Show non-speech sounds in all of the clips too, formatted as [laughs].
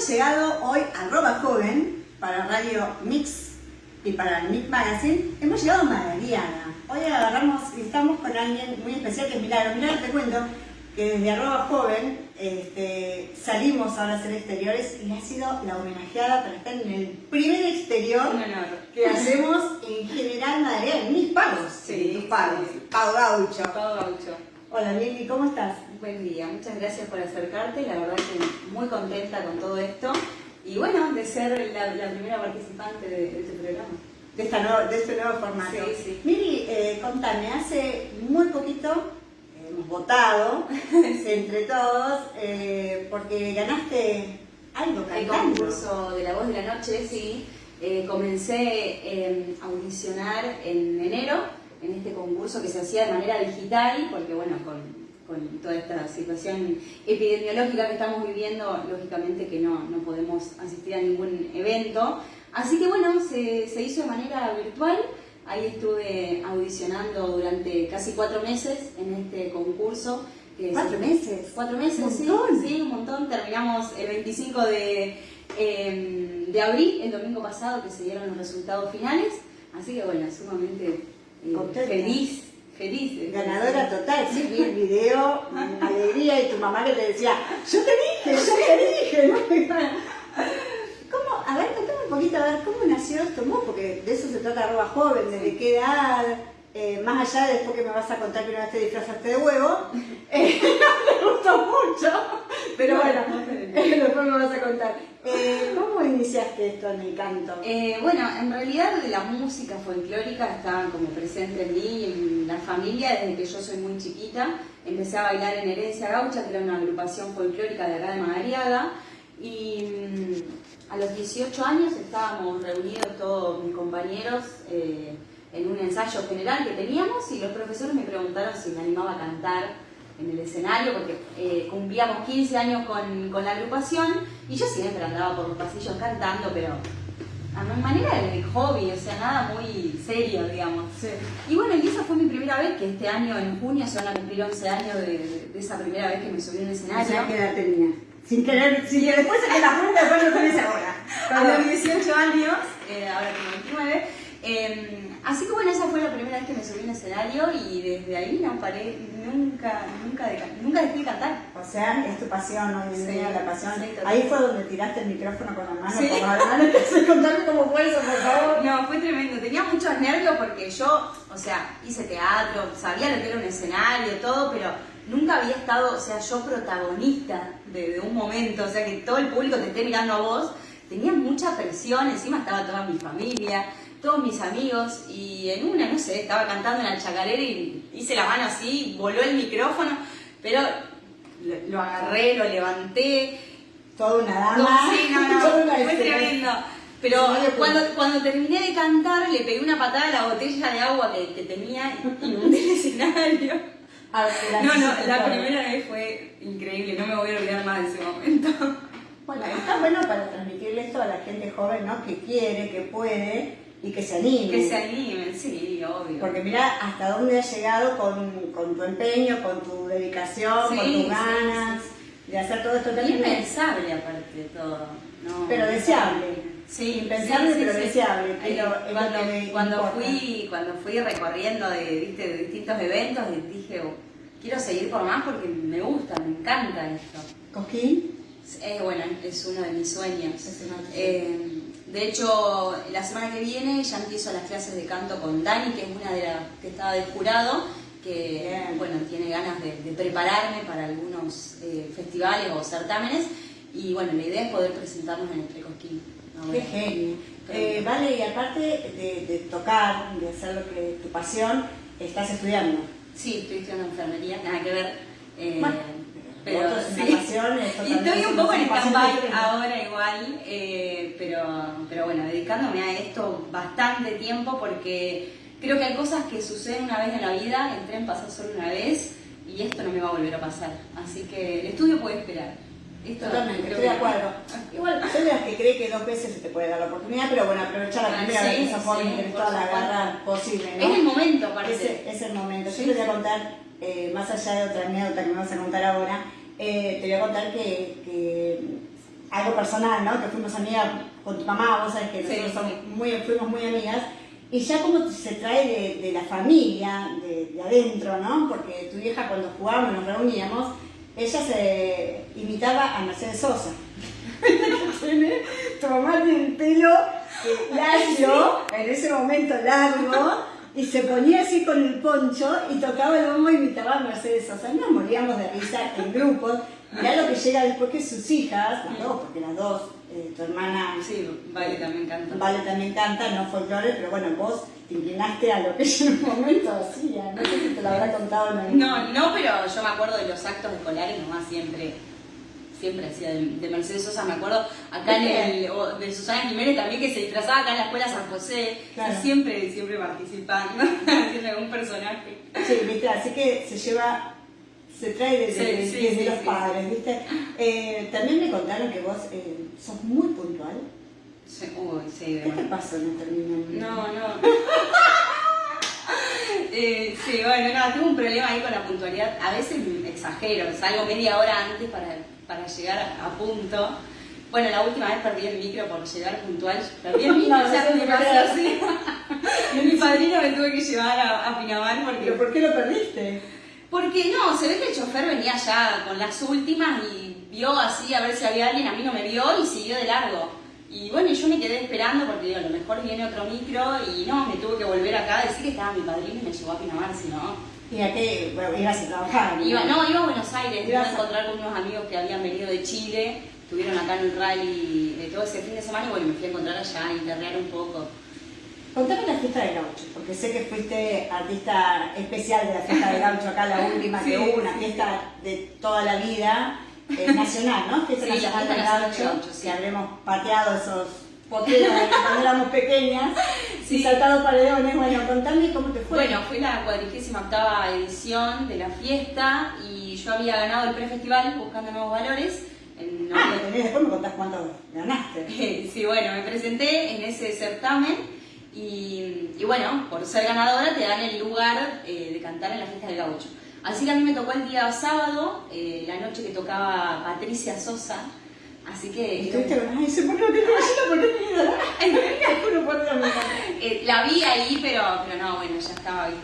Hemos llegado hoy a Roba Joven para Radio Mix y para el Mix Magazine. Hemos llegado a Madariaga. Hoy agarramos y estamos con alguien muy especial que es Milagro. Milagro, te cuento que desde arroba joven este, salimos ahora a hacer exteriores y ha sido la homenajeada para estar en el primer exterior que hacemos en general Madariaga, en mis pagos. Sí, mis pagos. Pago gaucho. Pago gaucho. Hola Lili, ¿cómo estás? Buen día, muchas gracias por acercarte, la verdad que muy contenta con todo esto y bueno, de ser la, primera participante de, este programa. De, esta nuevo, de este nuevo formato. Sí, sí. Miri, eh, contame, hace muy poquito eh, hemos votado [laughs] entre todos eh, porque ganaste algo cantando. El concurso de La Voz de la Noche, sí. comencé a audicionar en enero en este concurso que se hacía de manera digital, porque bueno, con, toda esta situación epidemiológica que estamos viviendo, lógicamente que no, no podemos asistir a ningún evento. Así que bueno, se, se hizo de manera virtual. Ahí estuve audicionando durante casi cuatro meses en este concurso. ¿Cuatro meses? Cuatro meses, ¿Un sí, montón? sí, un montón. Terminamos el 25 de, em, de abril, el domingo pasado, que se dieron los resultados finales. Así que bueno, sumamente feliz, feliz. Ganadora total, sí, vi el video, alegría, y tu mamá que te decía, yo te dije, yo te dije. [laughs] ¿Cómo? A ver, contame un poquito, a ver, ¿cómo nació esto? Porque de eso se trata arroba joven, desde qué edad, eh, más allá de después que me vas a contar que una vez te disfrazaste de huevo, [laughs] eh, [laughs] me gustó mucho, pero bueno, después me vas a contar. Eh, [laughs] ¿Cómo iniciaste esto en el canto? bueno, en realidad la música folclórica estaba como presente en mí, en la familia, desde que yo soy muy chiquita. Empecé a bailar en Herencia Gaucha, que era una agrupación folclórica de acá de Madariaga, y mm, a los 18 años estábamos reunidos todos mis compañeros en un ensayo general que teníamos y los profesores me preguntaron si me animaba a cantar en el escenario porque eh, cumplíamos 15 años con, con, la agrupación y yo siempre andaba por los pasillos cantando, pero a mi manera de hobby, o sea, nada muy serio, digamos. Y bueno, y esa fue mi primera vez, que este año, en junio, se van a cumplir 11 años de, esa primera vez que me subí a un escenario. ¿Qué edad tenía? Sin querer, que después se te la pregunta, después lo tenés ahora. [laughs] A los 18 años, eh, ahora tengo 29, Em, así que bueno, esa fue la primera vez que me subí un escenario y desde ahí no paré, nunca, nunca, de, nunca dejé de cantar. O sea, es tu pasión hoy en día, la pasión. ahí fue donde tiraste el micrófono con la mano, sí. contame cómo fue eso, por favor. No, fue tremendo, tenía muchos nervios porque yo, o sea, hice teatro, sabía lo que era un escenario, todo, pero nunca había estado, o sea, yo protagonista de, de un momento, o sea, que todo el público te esté mirando a vos, tenía mucha presión, encima estaba toda mi familia, todos mis amigos y en una, no sé, estaba cantando en la chacarera y hice la mano así, voló el micrófono, pero lo, agarré, lo levanté. Toda una dama. sí, [laughs] no, no, fue tremendo. Pero cuando, cuando terminé de cantar, le pegué una patada a la botella de agua que, que tenía y inundé el escenario. [laughs] no, no, la primera vez fue increíble, no me voy a olvidar más de ese momento. Bueno, está bueno para transmitirle esto a la gente joven, ¿no? Que quiere, que puede y que se animen. Que se animen, sí, obvio. Porque mira hasta dónde has llegado con, con tu empeño, con tu dedicación, con tus ganas de hacer todo esto. Impensable aparte de todo. No, pero deseable. Sí, impensable pero deseable. Pero cuando, cuando fui, cuando fui recorriendo de, ¿viste? de distintos eventos, dije, oh, quiero seguir por más porque me gusta, me encanta esto. ¿Cosquín? Eh, bueno, es uno de mis sueños. De hecho, la semana que viene ya empiezo las clases de canto con Dani, que es una de las que estaba de jurado, que bueno, tiene ganas de, prepararme para algunos eh, festivales o certámenes. Y bueno, la idea es poder presentarnos en el Precosquín. Qué genio. Eh, vale, y aparte de, tocar, de hacer lo que tu pasión, estás estudiando. Sí, estoy estudiando enfermería, nada que ver. Eh, pero sí. Y estoy un poco en stand-by ahora igual, eh, pero, pero bueno, dedicándome a esto bastante tiempo porque creo que hay cosas que suceden una vez en la vida, el tren pasa solo una vez y esto no me va a volver a pasar. Así que el estudio puede esperar. Totalmente, estoy de acuerdo. [laughs] Igual, soy de las que cree que dos veces se te puede dar la oportunidad, pero bueno, aprovechar la primera vez de esa forma y tener toda la garra posible. ¿no? Es el momento, parece. Es, es el momento. Yo te voy a contar eh, más allá de otra anécdota que me vas a contar ahora, eh, te voy a contar que, algo personal, ¿no? Que fuimos amigas con tu mamá, vos sabés que nosotros somos Muy, fuimos muy amigas. Y ya como se trae de, la familia, de, de, adentro, ¿no? Porque tu vieja cuando jugábamos, nos reuníamos, ella se imitaba a Mercedes Sosa. tu mamá tiene el pelo [laughs] largo, en ese momento largo, y se ponía así con el poncho y tocaba el bombo y imitaba a Mercedes Sosa. Nos moríamos de risa en grupos. Mirá lo que llega después que sus hijas, las dos, porque las dos, eh, tu hermana... Sí, Vale también canta. Vale también canta, no folclore, pero bueno, vos te inclinaste a lo que ella en un momento hacía. No sé si te lo habrá contado no. No, no, pero yo me acuerdo de los actos escolares, nomás siempre siempre hacía de, Mercedes Sosa, me acuerdo acá en el, de Susana Jiménez también que se disfrazaba acá en la escuela San José, siempre, siempre participando, haciendo [laughs] algún personaje. Sí, viste, así que se lleva se trae desde, los padres, ¿viste? Eh, también me contaron que vos eh, sos muy puntual. Sí, uy, sí, ¿Qué te pasó el No, no. [laughs] eh, sí, bueno, no, tengo un problema ahí con la puntualidad. A veces exagero, salgo media hora antes para, para llegar a, punto. Bueno, la última vez perdí el micro por llegar puntual. Perdí el [laughs] micro, o sea, me pasó así. mi padrino me tuve que llevar a, a Pinamar porque... ¿Pero por qué lo perdiste? Porque no, se ve que el chofer venía ya con las últimas y vio así a ver si había alguien, a mí no me vio y siguió de largo. Y bueno, yo me quedé esperando porque digo, a lo mejor viene otro micro y no, me tuve que volver acá a decir que estaba mi padrino y me llevó a Pinamar, si no. ¿Y a qué? Bueno, ibas a trabajar. Iba, no, iba a Buenos Aires, iba a encontrar con unos amigos que habían venido de Chile, estuvieron acá en el rally de todo ese fin de semana y bueno, me fui a encontrar allá, a interrear un poco. Contame la fiesta de gaucho, porque sé que fuiste artista especial de la fiesta de gaucho, acá la última que hubo, una fiesta de toda la vida, eh, nacional, ¿no? Fiesta sí, nacional de gaucho, gaucho sí. que habremos pateado esos potreros [laughs] cuando éramos pequeñas [laughs] y saltado paredones. Bueno, contame cómo te fue. Bueno, fue la cuadrigésima octava edición de la fiesta y yo había ganado el prefestival buscando nuevos valores. En ah, después me contás cuánto ganaste. [laughs] sí, bueno, me presenté en ese certamen y, bueno, por ser ganadora te dan el lugar eh, de cantar en la fiesta del gaucho. Así que a mí me tocó el día sábado, eh, la noche que tocaba Patricia Sosa. Así que. ¿Estuviste con [laughs] Ay, se [laughs] pone eh, La vi ahí, pero, pero no, bueno, ya estaba ahí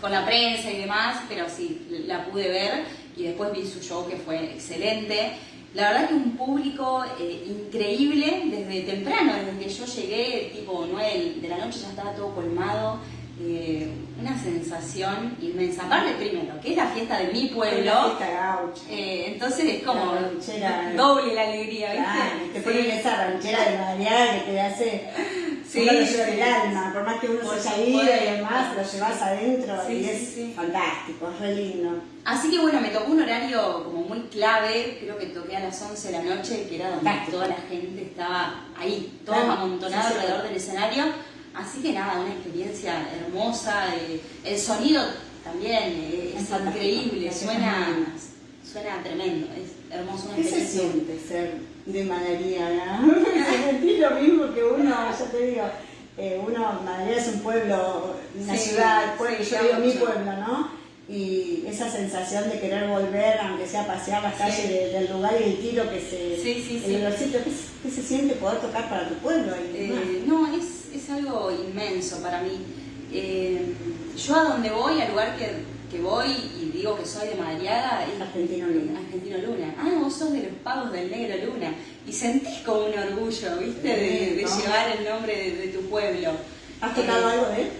con la prensa y demás, pero sí, la pude ver y después vi su show que fue excelente. La verdad que un público eh, increíble desde temprano, desde que yo llegué, tipo 9 de la noche ya estaba todo colmado. Eh, una sensación inmensa. Aparte, primero, que es la fiesta de mi pueblo. Eh, entonces es como doble la alegría, ¿viste? te ponen esa ranchera de Madrid que te hace Sí, uno lo lleva el alma, por más que uno se haya ido y demás, lo llevas adentro y es fantástico, es re lindo. Así que bueno, me tocó un horario como muy clave, creo que toqué a las 11 de la noche, que era donde toda la gente estaba ahí, todos amontonados alrededor del escenario. Así que nada, una experiencia hermosa, eh, el sonido también eh, es, increíble, suena, suena tremendo, es hermoso. Una ¿Qué se siente ser de Madaría, ¿no? [laughs] Sentí lo mismo que uno, ya te digo, eh, uno, es un pueblo, una ciudad, pueblo, yo digo mi pueblo, ¿no? Y esa sensación de querer volver, aunque sea pasear las calles del lugar y el tiro que se... Sí, el olorcito, ¿qué, se siente poder tocar para tu pueblo? Eh, no, es, es, algo inmenso para mí. Eh, yo a donde voy, al lugar que que voy y digo que soy de Madariaga es Argentino Luna. Argentino Luna. Ah, vos sos de los pagos del negro Luna. Y sentís como un orgullo, ¿viste? De, llevar el nombre de, tu pueblo. ¿Has tocado eh, algo de él?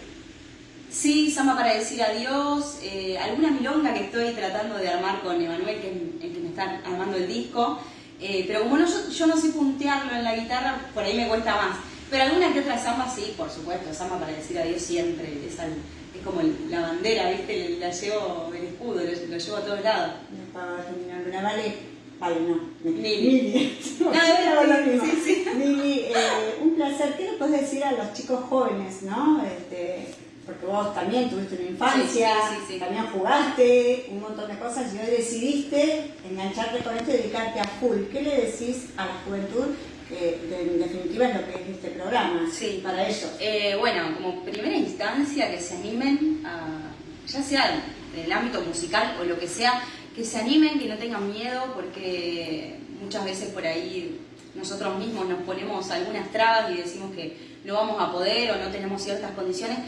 Sí, Samba para decir adiós, eh, alguna milonga que estoy tratando de armar con Emanuel, que es el que me está armando el disco, eh, pero como no, yo, no sé puntearlo en la guitarra, por ahí me cuesta más. Pero alguna que otra samba sí, por supuesto, samba para decir adiós siempre, es algo como la bandera, ¿viste? La llevo, el escudo, lo, llevo a todos lados. Una vale, vale, no. Mili. [laughs] No, no, sí, sí. Mili, eh, un placer. ¿Qué le puedes decir a los chicos jóvenes, no? Este, porque vos también tuviste una infancia, también jugaste, un montón de cosas y hoy decidiste engancharte con esto y dedicarte a full. ¿Qué le decís a la juventud que en definitiva es lo que es este programa sí. para ellos. Eh, bueno, como primera instancia que se animen, a, ya sea en el ámbito musical o lo que sea, que se animen, que no tengan miedo, porque muchas veces por ahí nosotros mismos nos ponemos algunas trabas y decimos que no vamos a poder o no tenemos ciertas condiciones,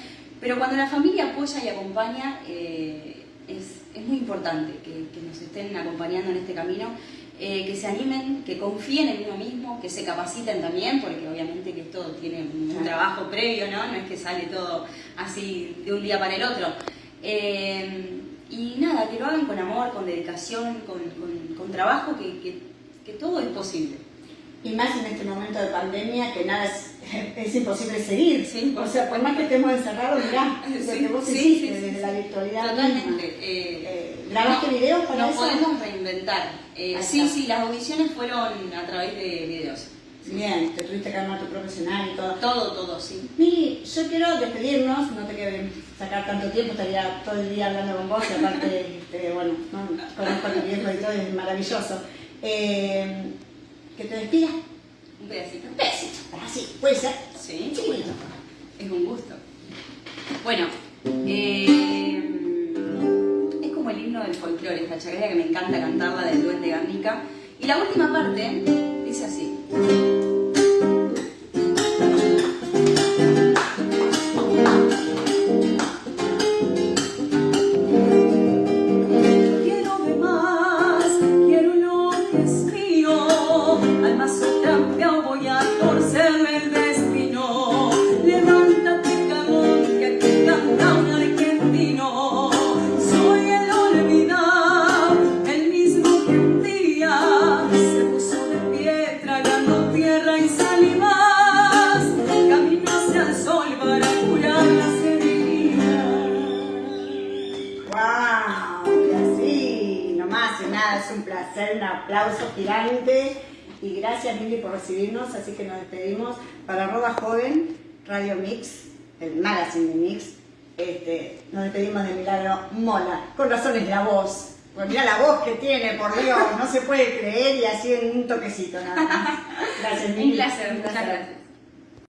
pero cuando la familia apoya y acompaña, eh, es, muy importante que, nos estén acompañando en este camino, eh, que se animen, que confíen en uno mismo, que se capaciten también, porque obviamente que esto tiene un trabajo previo, ¿no? No es que sale todo así de un día para el otro. Eh, y nada, que lo hagan con amor, con dedicación, con, con, trabajo, que, que todo es posible y más en este momento de pandemia que nada es, [laughs] es imposible seguir. o sea, por más que estemos encerrados, mirá, lo que vos hiciste desde la virtualidad. Totalmente. Eh, eh, ¿Grabaste videos para eso? Nos podemos reinventar. Eh, sí, sí, las audiciones fueron a través de videos. Bien, te tuviste que armar tu profesional y todo. Todo, todo, sí. Miri, yo quiero despedirnos, no te quiero sacar tanto tiempo, estaría todo el día hablando con vos y aparte, [laughs] este, bueno, conozco a tu viejo y todo, es maravilloso. Eh, que te despidas. Un pedacito. Un pedacito, así, puede ser. Sí, chiquito. Es un gusto. Bueno, eh, folclore, esta chacarera que me encanta cantarla del Duende Garnica. Y la última parte dice así. Un aplauso gigante y gracias Mili por recibirnos, así que nos despedimos para Arroba Joven, Radio Mix, el magazine de Mix, este, nos despedimos de Milagro Mola, con razones de la voz. Pues mira la voz que tiene, por Dios, no se puede creer y así en un toquecito nada más. [laughs] Gracias, Mili. Un placer, muchas gracias.